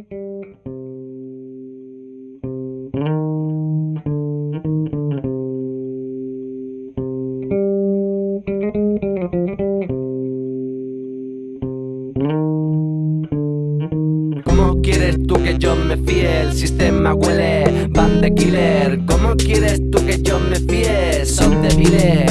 ¿Cómo quieres tú que yo me fíe? El sistema huele, van de killer ¿Cómo quieres tú que yo me fíe? Son débiles,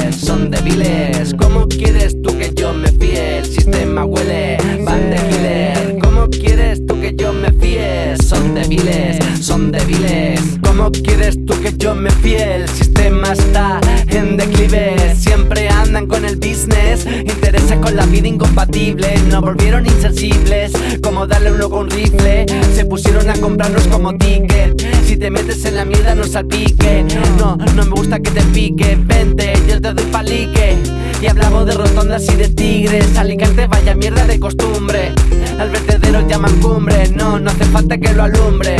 son débiles. ¿Cómo quieres tú que yo me fíe? El sistema está en declive. Siempre andan con el business. Intereses con la vida incompatible. No volvieron insensibles. Como darle uno con rifle Se pusieron a comprarnos como ticket. Si te metes en la mierda no salpique. No, no me gusta que te pique. Vente, yo te doy palique Y hablamos de rotondas y de tigres. Alicante vaya mierda de costumbre. Al vertedero llaman cumbre. No, no hace falta que lo alumbre.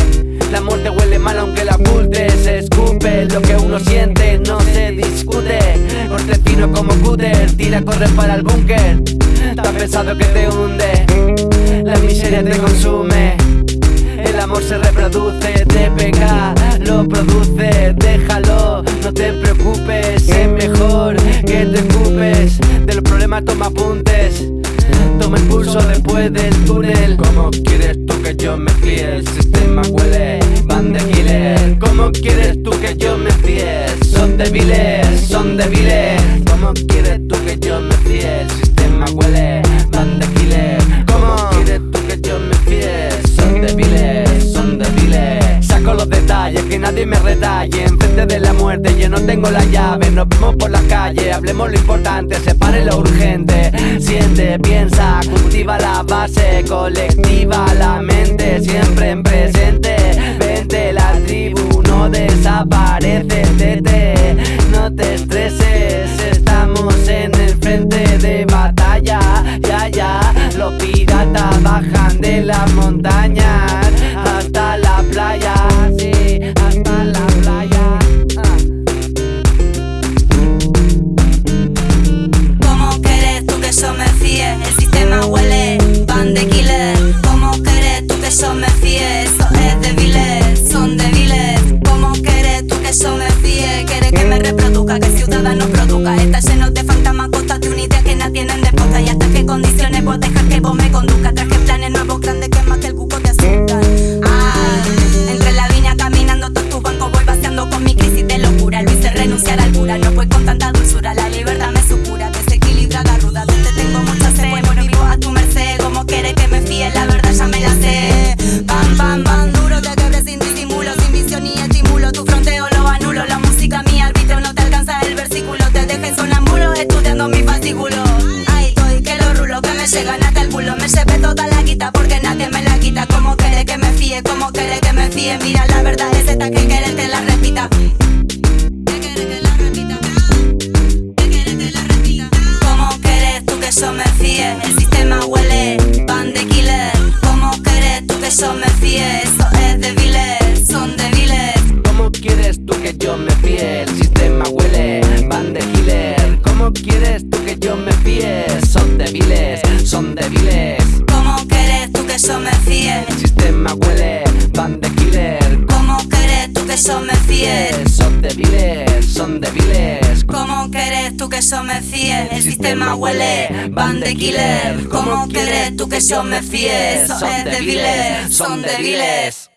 La muerte huele mal aunque la oculte Se escupe lo que uno siente. No se discute. Corte fino como cúter. Tira, corre para el búnker. Tan pesado que te hunde. La miseria te consume. El amor se reproduce. Te pega, toma apuntes Toma impulso después del túnel ¿Cómo quieres tú que yo me fíe? El sistema huele, van de killer ¿Cómo quieres tú que yo me fíe? Son débiles, son débiles ¿Cómo quieres tú que yo me fíe? El sistema huele, de la muerte yo no tengo la llave. Nos vemos por la calle, hablemos lo importante Separe lo urgente, siente, piensa Cultiva la base colectiva La mente siempre en presente. Vente la tribu, no desaparece que yo me fíe? Eso es débiles, son débiles ¿Cómo quieres tú que yo me fíe? Quieres que me reproduzca, que ciudadanos produzca Está lleno de fantasmas, costas de unidad que nadie tienen de posta Y hasta qué condiciones vos dejar que vos me conduzca fascículo Ahí estoy, que los rulos que me llegan hasta el culo Me llevé toda la guita porque nadie me la quita Como quieres que me fíe, como quieres que me fíe Mira la verdad es esta que quieres te la repita ¿Qué quieres que la repita? ¿Qué quieres que la repita? ¿Cómo quieres tú que yo me fíe? El sistema huele, van de killer ¿Cómo quieres tú que yo me fíe? Eso es débiles, son débiles ¿Cómo quieres tú que yo me fíe? El sistema huele, Son débiles, son débiles ¿Cómo quieres tú que yo me fíe? El sistema huele, van de killer ¿Cómo quieres tú que yo me fíe? Son débiles, son débiles ¿Cómo quieres tú que yo me fíe? El sistema huele, van de killer ¿Cómo quieres tú que yo me fíe? Es débiles, son débiles